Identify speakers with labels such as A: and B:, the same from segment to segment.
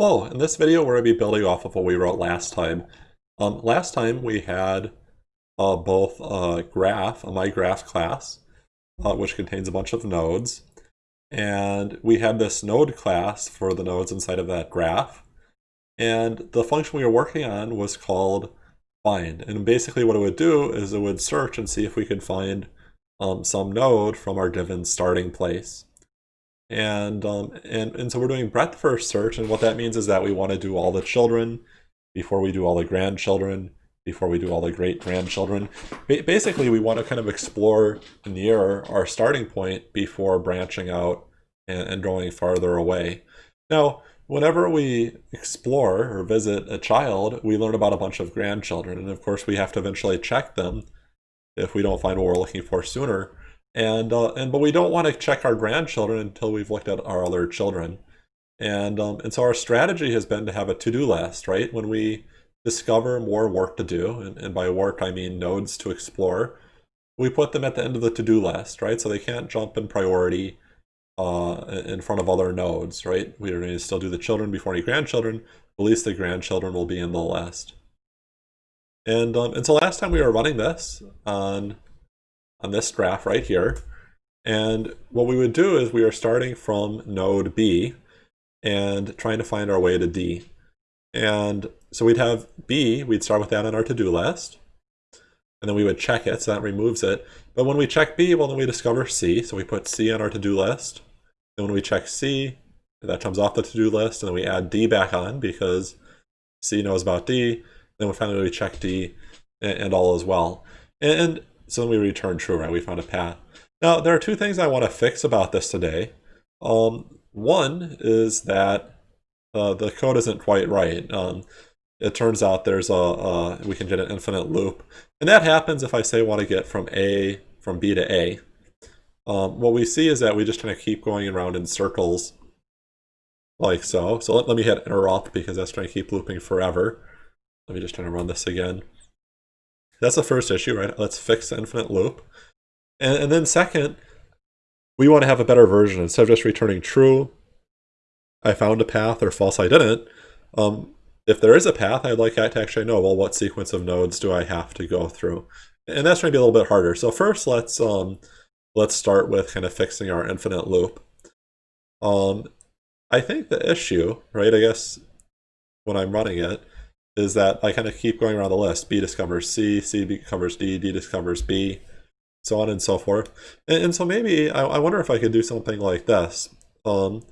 A: Hello, in this video we're going to be building off of what we wrote last time. Um, last time we had uh, both a graph, a mygraph class, uh, which contains a bunch of nodes, and we had this node class for the nodes inside of that graph, and the function we were working on was called find, and basically what it would do is it would search and see if we could find um, some node from our given starting place. And, um, and, and so we're doing breadth first search, and what that means is that we want to do all the children before we do all the grandchildren, before we do all the great grandchildren. Ba basically, we want to kind of explore near our starting point before branching out and, and going farther away. Now, whenever we explore or visit a child, we learn about a bunch of grandchildren, and of course we have to eventually check them if we don't find what we're looking for sooner. And, uh, and but we don't want to check our grandchildren until we've looked at our other children. And, um, and so our strategy has been to have a to-do list, right? When we discover more work to do, and, and by work I mean nodes to explore, we put them at the end of the to-do list, right? So they can't jump in priority uh, in front of other nodes, right? We are going to still do the children before any grandchildren, at least the grandchildren will be in the list. And, um, and so last time we were running this on on this graph right here. And what we would do is we are starting from node B and trying to find our way to D. And so we'd have B, we'd start with that on our to-do list. And then we would check it, so that removes it. But when we check B, well, then we discover C. So we put C on our to-do list. Then when we check C, that comes off the to-do list. And then we add D back on because C knows about D. Then we finally we check D and, and all as well. And so then we return true, right? We found a path. Now, there are two things I want to fix about this today. Um, one is that uh, the code isn't quite right. Um, it turns out there's a, a, we can get an infinite loop. And that happens if I say want to get from A, from B to A. Um, what we see is that we just kind of keep going around in circles like so. So let, let me hit interrupt because that's trying to keep looping forever. Let me just try to run this again. That's the first issue, right? Let's fix the infinite loop. And, and then second, we want to have a better version. Instead of just returning true, I found a path, or false, I didn't. Um, if there is a path, I'd like to actually know, well, what sequence of nodes do I have to go through? And that's going to be a little bit harder. So first, let's um, let's start with kind of fixing our infinite loop. Um, I think the issue, right, I guess when I'm running it, is that I kind of keep going around the list. B discovers C, C discovers D, D discovers B, so on and so forth. And, and so maybe I, I, wonder if I could do something like this. Um,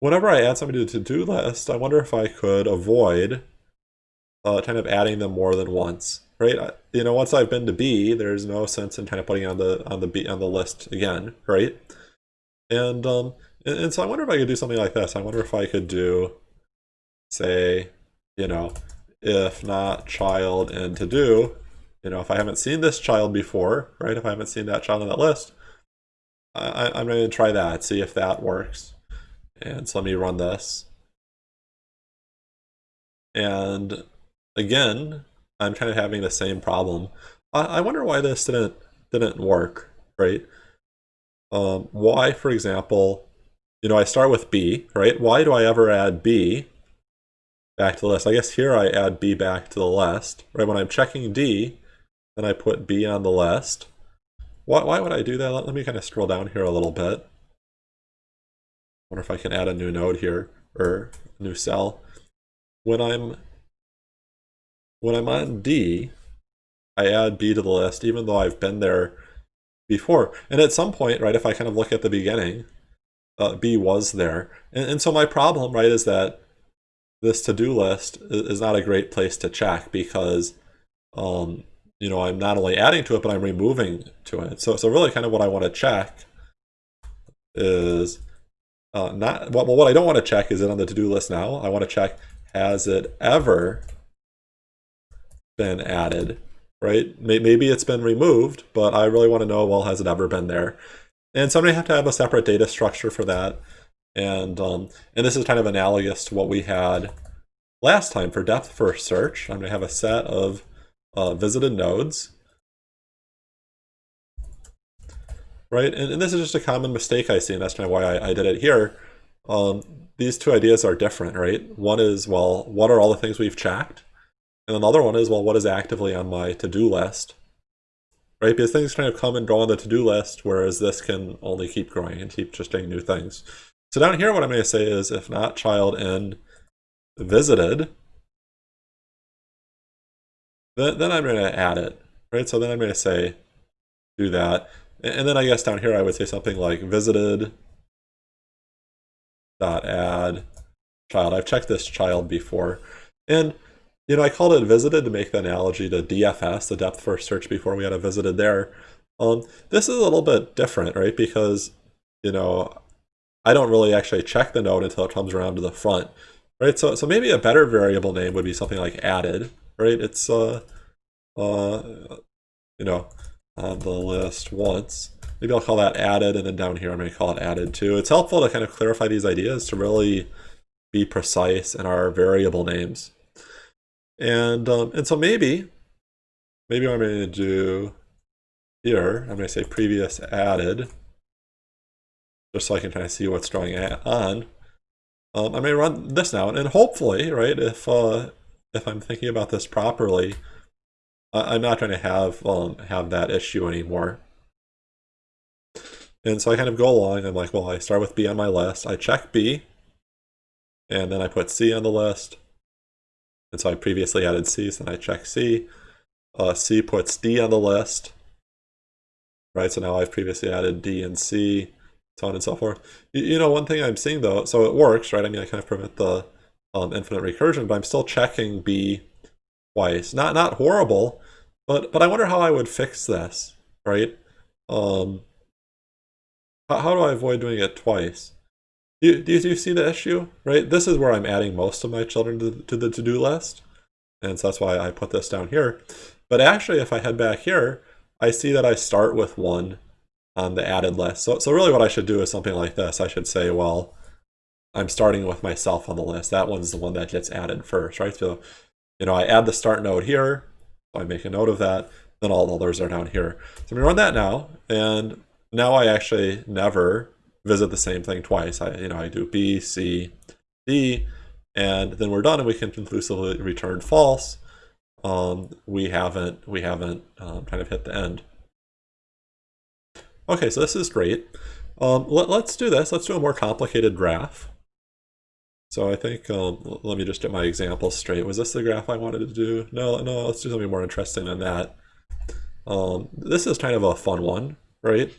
A: whenever I add something to the to-do list, I wonder if I could avoid uh, kind of adding them more than once, right? I, you know, once I've been to B, there's no sense in kind of putting on the on the B on the list again, right? And um, and, and so I wonder if I could do something like this. I wonder if I could do, say, you know, if not child and to do, you know, if I haven't seen this child before, right, if I haven't seen that child on that list, I, I'm going to try that, see if that works. And so let me run this. And again, I'm kind of having the same problem. I, I wonder why this didn't didn't work, right? Um, why, for example, you know, I start with B, right? Why do I ever add B back to the list. I guess here I add B back to the list. Right when I'm checking D, then I put B on the list. Why, why would I do that? Let, let me kind of scroll down here a little bit. wonder if I can add a new node here, or a new cell. When I'm when I'm on D, I add B to the list, even though I've been there before. And at some point, right, if I kind of look at the beginning, uh, B was there. And, and so my problem, right, is that this to-do list is not a great place to check because um, you know I'm not only adding to it but I'm removing to it. So so really kind of what I want to check is uh, not well what I don't want to check is it on the to-do list now. I want to check has it ever been added, right? Maybe it's been removed, but I really want to know well has it ever been there? And so I'm going to have to have a separate data structure for that. And, um, and this is kind of analogous to what we had last time for depth first search. I'm going to have a set of uh, visited nodes. Right, and, and, this is just a common mistake I see, and that's kind of why I, I did it here. Um, these two ideas are different, right? One is, well, what are all the things we've checked? And then the other one is, well, what is actively on my to-do list? Right? Because things kind of come and go on the to-do list, whereas this can only keep growing and keep just doing new things. So down here, what I'm going to say is, if not child in visited, then, then I'm going to add it, right? So then I'm going to say, do that. And then I guess down here I would say something like visited dot add child. I've checked this child before. And, you know, I called it visited to make the analogy to DFS, the depth first search before we had a visited there. Um, this is a little bit different, right? Because, you know, I don't really actually check the node until it comes around to the front, right? So, so maybe a better variable name would be something like added, right? It's, uh, uh, you know, on the list once. Maybe I'll call that added, and then down here I'm going to call it added too. It's helpful to kind of clarify these ideas to really be precise in our variable names. And, um, and so maybe, maybe what I'm going to do here, I'm going to say previous added, just so I can kind of see what's going on. Um, I may run this now, and hopefully, right, if, uh, if I'm thinking about this properly, I'm not going to have um, have that issue anymore. And so I kind of go along. I'm like, well, I start with B on my list. I check B, and then I put C on the list. And so I previously added C, so then I check C. Uh, C puts D on the list. Right, so now I've previously added D and C, so on and so forth. You, you know, one thing I'm seeing though, so it works, right? I mean, I kind of prevent the um, infinite recursion, but I'm still checking B twice. Not not horrible, but but I wonder how I would fix this, right? Um, how, how do I avoid doing it twice? Do you, do, you, do you see the issue, right? This is where I'm adding most of my children to, to the to-do list, and so that's why I put this down here. But actually, if I head back here, I see that I start with one on the added list. So, so really what I should do is something like this. I should say, well, I'm starting with myself on the list. That one's the one that gets added first, right? So you know, I add the start node here, so I make a note of that, then all the others are down here. So I'm gonna run that now, and now I actually never visit the same thing twice. I, you know, I do B, C, D, and then we're done and we can conclusively return false. Um, we haven't, we haven't um, kind of hit the end. Okay, so this is great. Um, let, let's do this. Let's do a more complicated graph. So I think, um, let me just get my example straight. Was this the graph I wanted to do? No, no, let's do something more interesting than that. Um, this is kind of a fun one, right?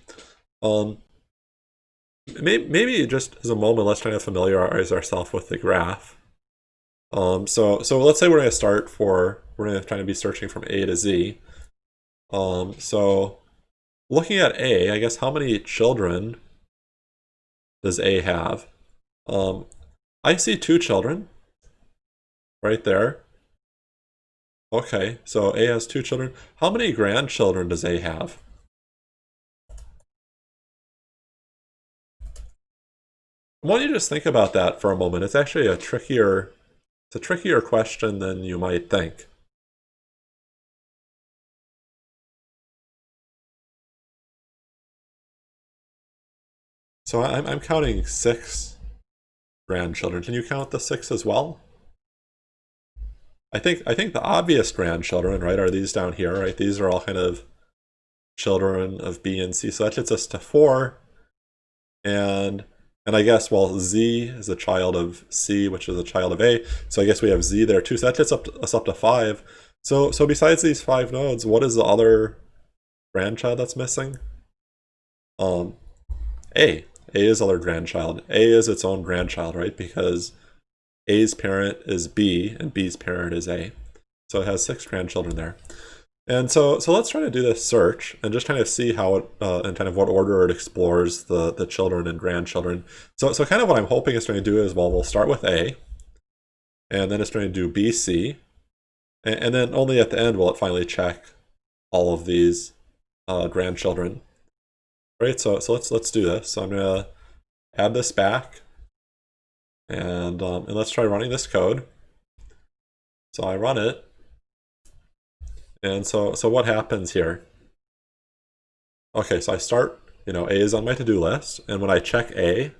A: Um, maybe, maybe just as a moment, let's kind of familiarize ourselves with the graph. Um, so, so let's say we're going to start for, we're going to kind of be searching from A to Z. Um, so looking at A, I guess how many children does A have? Um, I see two children right there. Okay, so A has two children. How many grandchildren does A have? I want you to just think about that for a moment. It's actually a trickier, it's a trickier question than you might think. So I'm, I'm counting six grandchildren. Can you count the six as well? I think I think the obvious grandchildren, right, are these down here, right? These are all kind of children of B and C. So that gets us to four. And and I guess, well, Z is a child of C, which is a child of A. So I guess we have Z there too. So that gets up to, us up to five. So so besides these five nodes, what is the other grandchild that's missing? Um, A. A is other grandchild. A is its own grandchild, right? Because A's parent is B and B's parent is A. So it has six grandchildren there. And so, so let's try to do this search and just kind of see how it, uh, and kind of what order it explores the, the children and grandchildren. So, so kind of what I'm hoping it's going to do is, well, we'll start with A, and then it's going to do B, C, and, and then only at the end will it finally check all of these uh, grandchildren. Right, so, so let's, let's do this. So I'm gonna add this back and, um, and let's try running this code. So I run it. And so, so what happens here? Okay, so I start, you know, A is on my to-do list. And when I check A,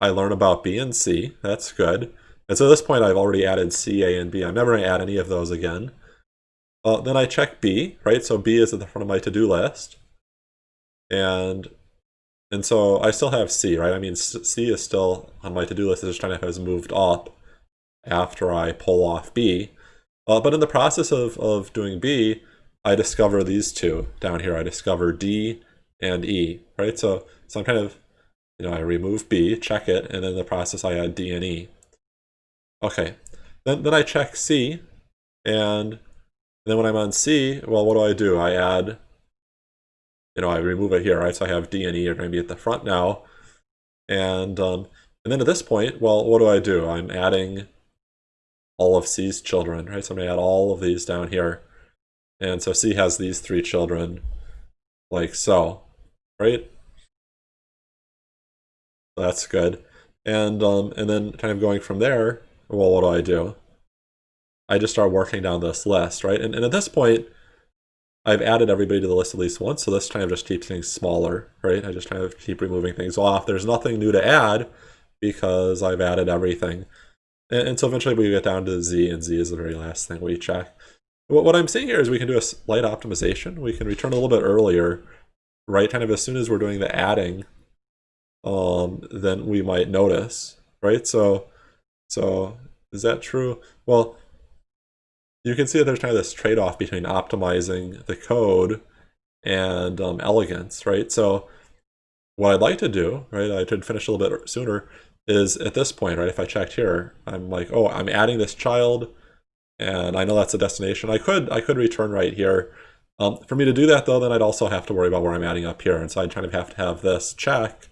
A: I learn about B and C. That's good. And so at this point, I've already added C, A, and B. I'm never going to add any of those again. Uh, then I check B, right? So B is at the front of my to-do list. And and so I still have C, right? I mean, C is still on my to-do list. It's just kind of has moved up after I pull off B. Uh, but in the process of, of doing B, I discover these two down here. I discover D and E, right? So, so I'm kind of, you know, I remove B, check it, and then in the process I add D and E. Okay, then, then I check C, and then when I'm on C, well, what do I do? I add you know, I remove it here, right? So I have D and E are going to be at the front now. And, um, and then at this point, well, what do I do? I'm adding all of C's children, right? So I'm going to add all of these down here. And so C has these three children like so, right? That's good. And, um, and then kind of going from there, well, what do I do? I just start working down this list, right? And, and at this point, I've added everybody to the list at least once, so this kind of just keeps things smaller, right? I just kind of keep removing things off. There's nothing new to add because I've added everything. And, and so eventually we get down to Z, and Z is the very last thing we check. What, what I'm seeing here is we can do a slight optimization. We can return a little bit earlier, right? Kind of as soon as we're doing the adding, um, then we might notice, right? So, so is that true? Well, you can see that there's kind of this trade-off between optimizing the code and um, elegance, right? So what I'd like to do, right, I could finish a little bit sooner, is at this point, right, if I checked here, I'm like, oh, I'm adding this child, and I know that's a destination. I could I could return right here. Um, for me to do that, though, then I'd also have to worry about where I'm adding up here, and so I'd kind of have to have this check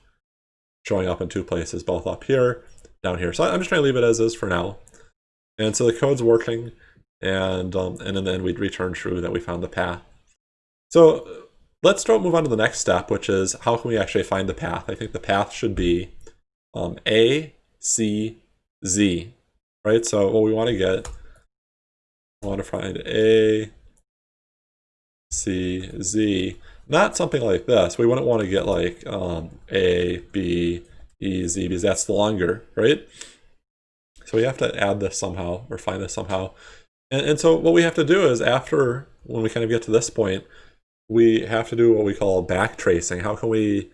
A: showing up in two places, both up here, down here. So I'm just trying to leave it as is for now. And so the code's working and um, and then we'd return true that we found the path. So let's start move on to the next step, which is how can we actually find the path? I think the path should be um, A, C, Z, right? So what we want to get, we want to find A, C, Z, not something like this. We wouldn't want to get like um, A, B, E, Z, because that's longer, right? So we have to add this somehow or find this somehow. And, and so what we have to do is after, when we kind of get to this point, we have to do what we call back tracing. How can we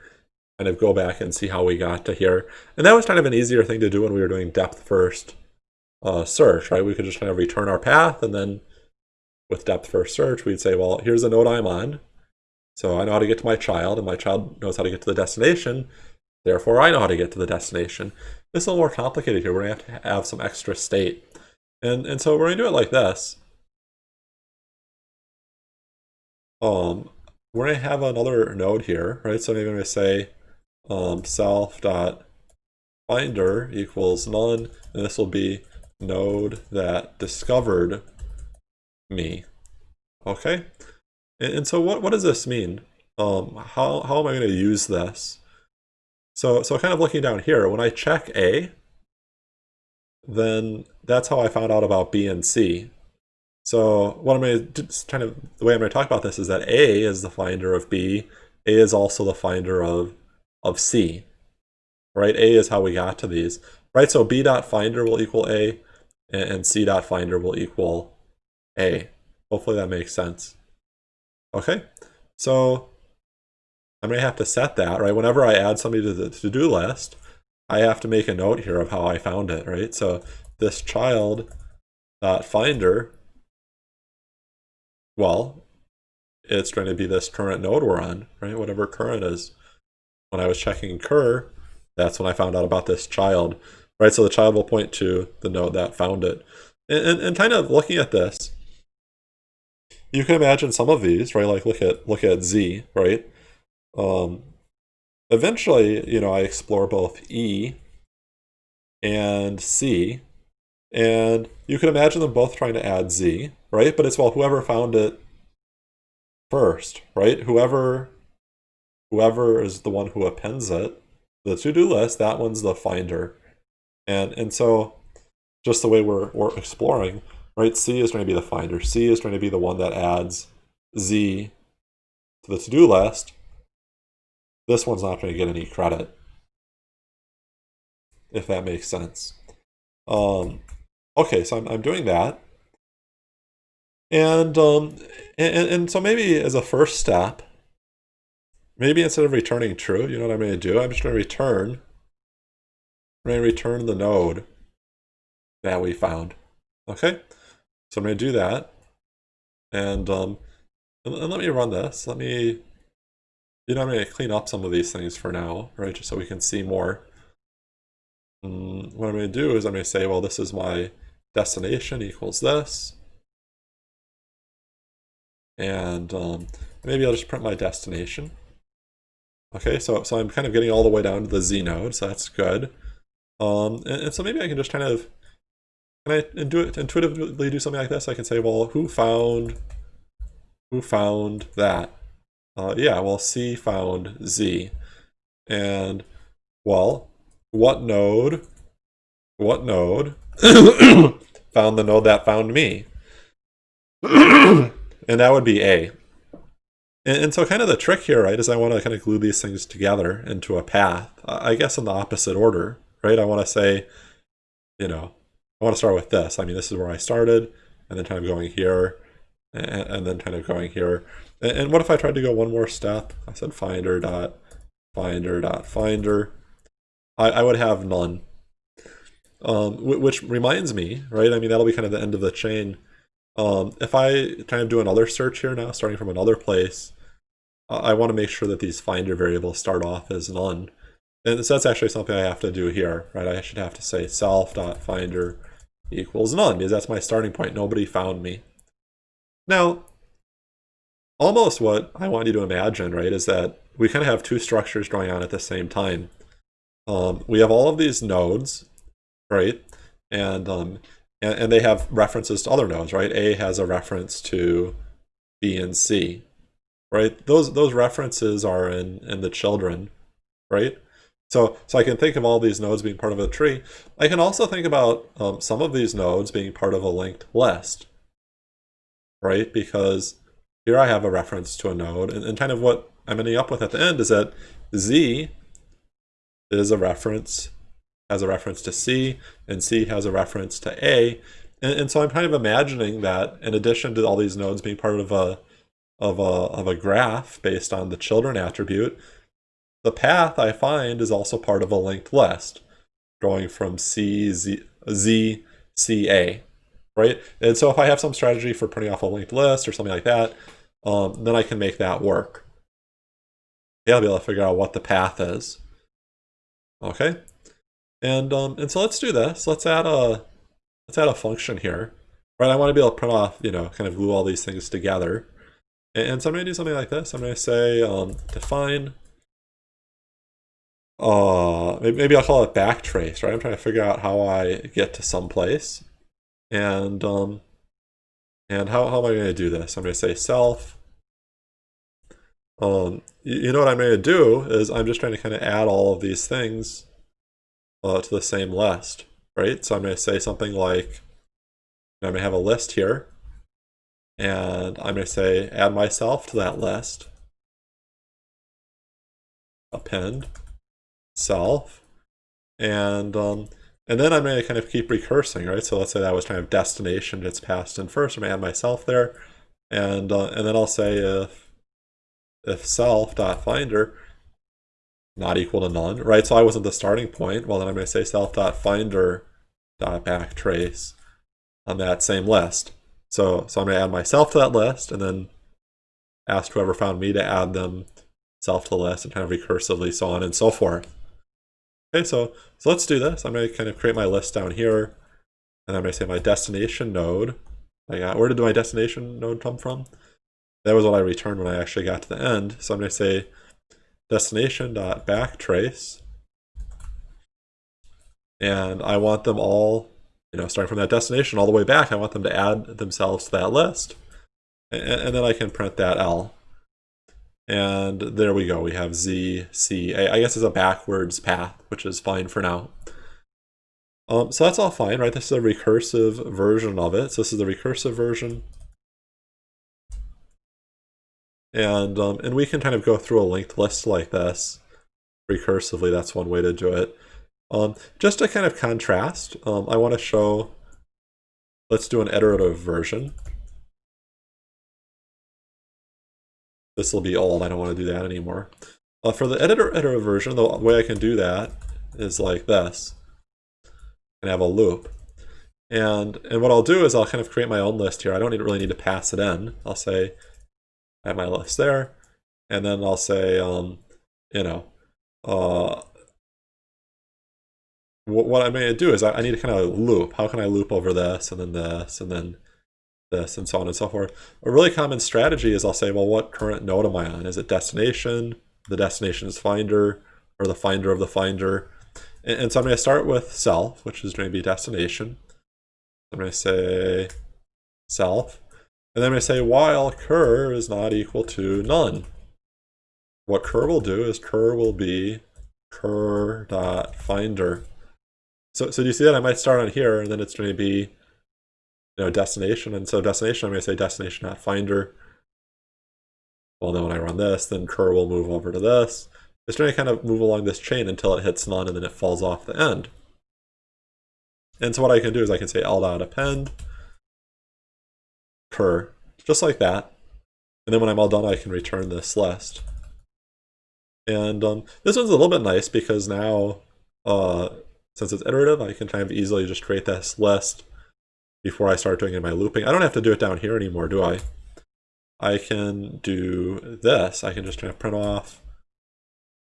A: kind of go back and see how we got to here? And that was kind of an easier thing to do when we were doing depth first uh, search, right? We could just kind of return our path and then with depth first search, we'd say, well, here's the node I'm on. So I know how to get to my child and my child knows how to get to the destination. Therefore, I know how to get to the destination. This is a little more complicated here. We're going to have to have some extra state. And, and so we're going to do it like this. Um, we're going to have another node here, right? So maybe I'm going to say um, self dot finder equals none, and this will be node that discovered me. Okay? And, and so what, what does this mean? Um, how, how am I going to use this? So, so kind of looking down here, when I check A, then that's how I found out about B and C. So what I'm going to kind of the way I'm going to talk about this is that A is the finder of B. A is also the finder of of C. Right? A is how we got to these. Right? So B dot finder will equal A, and C dot finder will equal A. Hopefully that makes sense. Okay. So I'm going to have to set that, right? Whenever I add somebody to the to-do list, I have to make a note here of how I found it, right? So this child dot finder, well, it's going to be this current node we're on, right? Whatever current is. When I was checking cur, that's when I found out about this child, right? So the child will point to the node that found it. And, and, and kind of looking at this, you can imagine some of these, right? Like look at look at Z, right? Um, eventually, you know, I explore both E and C, and you can imagine them both trying to add Z, right? But it's well, whoever found it first, right? Whoever whoever is the one who appends it, the to-do list, that one's the finder. And and so just the way we're, we're exploring, right? C is going to be the finder. C is going to be the one that adds Z to the to-do list. This one's not going to get any credit. if that makes sense. Um, okay, so I'm, I'm doing that. And, um, and, and so maybe as a first step, maybe instead of returning true, you know what I'm going to do? I'm just going to return, I'm going to return the node that we found. Okay, so I'm going to do that. And, um, and, and let me run this. Let me, you know, I'm going to clean up some of these things for now, right? Just so we can see more. Mm, what I'm going to do is I'm going to say, well, this is my destination equals this. And um, maybe I'll just print my destination. Okay, so, so I'm kind of getting all the way down to the Z node, so that's good. Um, and, and so maybe I can just kind of, can I do it intuitively do something like this? I can say, well, who found, who found that? Uh, yeah, well, C found Z. And, well, what node, what node found the node that found me? and that would be A. And, and, so kind of the trick here, right, is I want to kind of glue these things together into a path, I guess in the opposite order, right? I want to say, you know, I want to start with this. I mean, this is where I started, and then kind of going here, and, and then kind of going here. And, what if I tried to go one more step? I said finder dot finder dot finder. I, I would have none. Um, which reminds me, right? I mean, that'll be kind of the end of the chain. Um, if I kind of do another search here now, starting from another place, I want to make sure that these finder variables start off as none. And so that's actually something I have to do here, right? I should have to say self.finder equals none because that's my starting point. Nobody found me. Now, almost what I want you to imagine, right, is that we kind of have two structures going on at the same time. Um, we have all of these nodes, right? And, um, and, and they have references to other nodes, right? A has a reference to B and C, right? Those those references are in in the children, right? So so I can think of all these nodes being part of a tree. I can also think about um, some of these nodes being part of a linked list, right? Because here I have a reference to a node, and, and kind of what I'm ending up with at the end is that Z is a reference, has a reference to C, and C has a reference to A. And, and so I'm kind of imagining that in addition to all these nodes being part of a of a, of a graph based on the children attribute, the path I find is also part of a linked list, going from C, Z, Z, C, A, right? And so if I have some strategy for printing off a linked list or something like that, um, then I can make that work. Yeah, I'll be able to figure out what the path is. Okay, and um, and so let's do this. Let's add a let's add a function here, right? I want to be able to print off, you know, kind of glue all these things together. And so I'm going to do something like this. I'm going to say um, define, uh, maybe I'll call it backtrace, right? I'm trying to figure out how I get to some place. And, um, and how, how am I going to do this? I'm going to say self. Um, you, you know what I'm going to do is I'm just trying to kind of add all of these things uh, to the same list, right? So I'm going to say something like, I'm going to have a list here and I'm going to say add myself to that list. Append self. And um, and then I'm going to kind of keep recursing, right? So let's say that was kind of destination that's passed in first. I'm going to add myself there. And uh, and then I'll say if if self dot finder not equal to none, right? So I wasn't the starting point. Well, then I'm going to say self dot finder dot backtrace on that same list. So, so I'm going to add myself to that list and then ask whoever found me to add them self to the list and kind of recursively so on and so forth. Okay, so, so let's do this. I'm going to kind of create my list down here and I'm going to say my destination node. I got, where did my destination node come from? That was what I returned when I actually got to the end. So I'm going to say destination.backtrace and I want them all you know, starting from that destination all the way back, I want them to add themselves to that list. And, and then I can print that L. And there we go. We have Z, C, A. I guess it's a backwards path, which is fine for now. Um, so that's all fine, right? This is a recursive version of it. So this is the recursive version. And, um, and we can kind of go through a linked list like this recursively. That's one way to do it. Um, just to kind of contrast, um, I want to show, let's do an iterative version. This will be old, I don't want to do that anymore. Uh, for the editor editor version, the way I can do that is like this. And have a loop. And, and what I'll do is I'll kind of create my own list here. I don't need, really need to pass it in. I'll say, I have my list there. And then I'll say, um, you know, uh, what, going to do is I, I need to kind of loop. How can I loop over this and then this and then this and so on and so forth. A really common strategy is I'll say, well, what current node am I on? Is it destination, the destination is finder, or the finder of the finder? And, and so I'm going to start with self, which is going to be destination. I'm going to say self. And then I'm going to say while cur is not equal to none. What cur will do is cur will be cur dot finder. So, so do you see that? I might start on here, and then it's going to be you know, destination. And so destination, I'm going to say destination at finder. Well, then when I run this, then cur will move over to this. It's going to kind of move along this chain until it hits none, and then it falls off the end. And so what I can do is I can say l dot append cur, just like that. And then when I'm all done, I can return this list. And um, this one's a little bit nice because now, uh, since it's iterative, I can kind of easily just create this list before I start doing in my looping. I don't have to do it down here anymore, do I? I can do this. I can just kind of print off.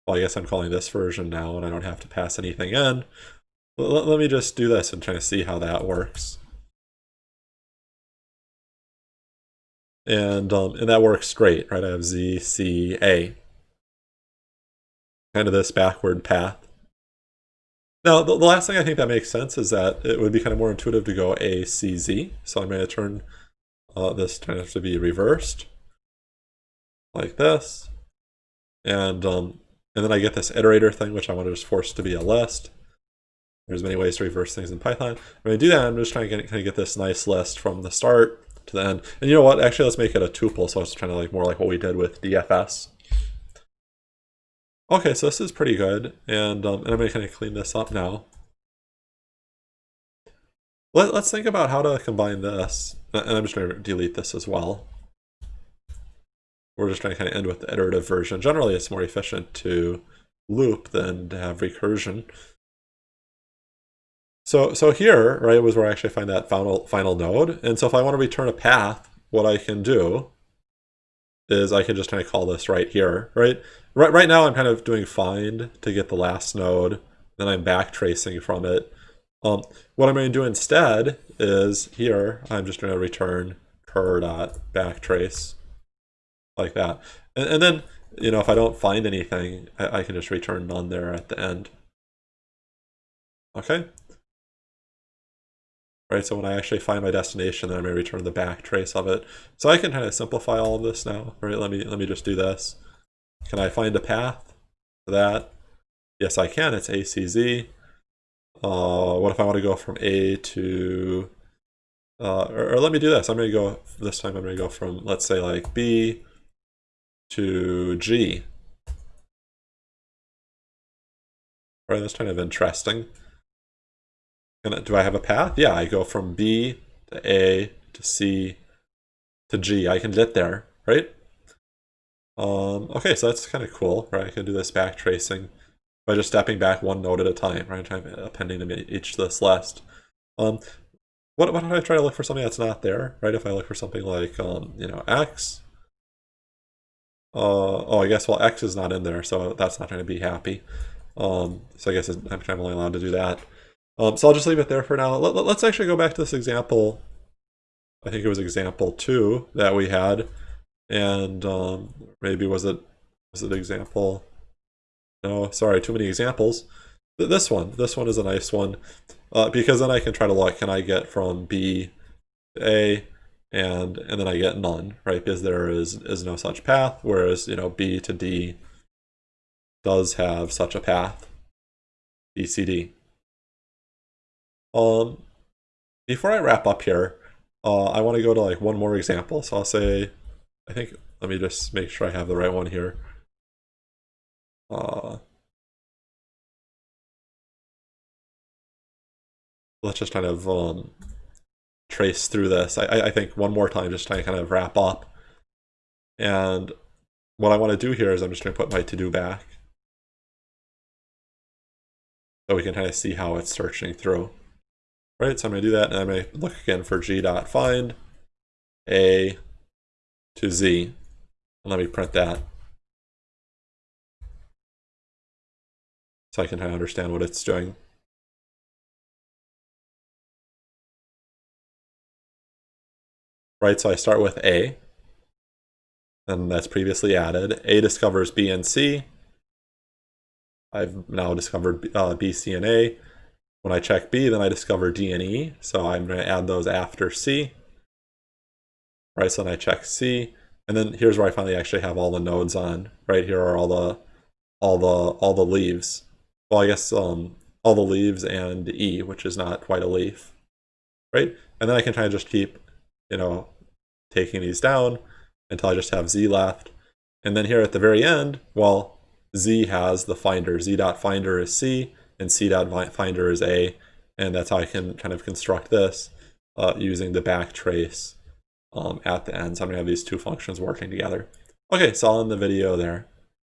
A: Well, I guess I'm calling this version now, and I don't have to pass anything in. Let, let me just do this and try to see how that works. And, um, and that works great, right? I have Z, C, A. Kind of this backward path. Now, the, the last thing I think that makes sense is that it would be kind of more intuitive to go A, C, Z. So I'm going to turn uh, this kind of to be reversed, like this. And, um, and then I get this iterator thing, which I want to just force to be a list. There's many ways to reverse things in Python. When I do that, I'm just trying to get, kind of get this nice list from the start to the end. And you know what? Actually, let's make it a tuple. So it's kind of like more like what we did with DFS. Okay, so this is pretty good, and, um, and I'm going to kind of clean this up now. Let, us think about how to combine this, and I'm just going to delete this as well. We're just trying to kind of end with the iterative version. Generally, it's more efficient to loop than to have recursion. So, so here, right, was where I actually find that final, final node. And so if I want to return a path, what I can do is I can just kind of call this right here, right? Right, right now I'm kind of doing find to get the last node, then I'm back tracing from it. Um, what I'm going to do instead is here, I'm just going to return cur dot backtrace like that. And, and, then, you know, if I don't find anything, I, I can just return none there at the end. Okay, right? So when I actually find my destination, then I may return the back trace of it. So I can kind of simplify all of this now, right? Let me, let me just do this. Can I find a path for that? Yes, I can. It's ACZ. Uh, what if I want to go from A to, uh, or, or let me do this. I'm going to go, this time I'm going to go from, let's say like B to G. Right, that's kind of interesting do I have a path? Yeah, I go from B to A to C to G. I can get there, right? Um, okay, so that's kind of cool, right? I can do this back tracing by just stepping back one node at a time, right? I'm appending them each to this list. Um, what, what if I try to look for something that's not there, right? If I look for something like, um, you know, X, uh, oh, I guess, well, X is not in there, so that's not going to be happy. Um, so I guess I'm, I'm only allowed to do that. Um, so I'll just leave it there for now. Let, us actually go back to this example. I think it was example two that we had. And um, maybe was it was it example? No, sorry, too many examples. This one, this one is a nice one. Uh, because then I can try to look, can I get from B to A, and and then I get none, right? Because there is is no such path, whereas you know B to D does have such a path, BCD. Um, before I wrap up here, uh, I want to go to like one more example. So I'll say, I think, let me just make sure I have the right one here. Uh, let's just kind of um, trace through this. I, I think one more time, just to kind of wrap up. And what I want to do here is I'm just going to put my to-do back. So we can kind of see how it's searching through. Right, so I'm going to do that, and I'm going to look again for g.find a to z. And let me print that. So I can understand what it's doing. right? So I start with A, and that's previously added. A discovers B and C. I've now discovered uh, B, C, and A. When I check B, then I discover D and E, so I'm going to add those after C. Right, so then I check C, and then here's where I finally actually have all the nodes on. Right here are all the all the all the leaves. Well, I guess um all the leaves and E, which is not quite a leaf. Right, and then I can kind of just keep you know, taking these down until I just have z left. And then here at the very end, well, z has the finder. z dot finder is c, and c dot finder is a, and that's how I can kind of construct this uh, using the backtrace um, at the end. So I'm gonna have these two functions working together. Okay, so I'll end the video there.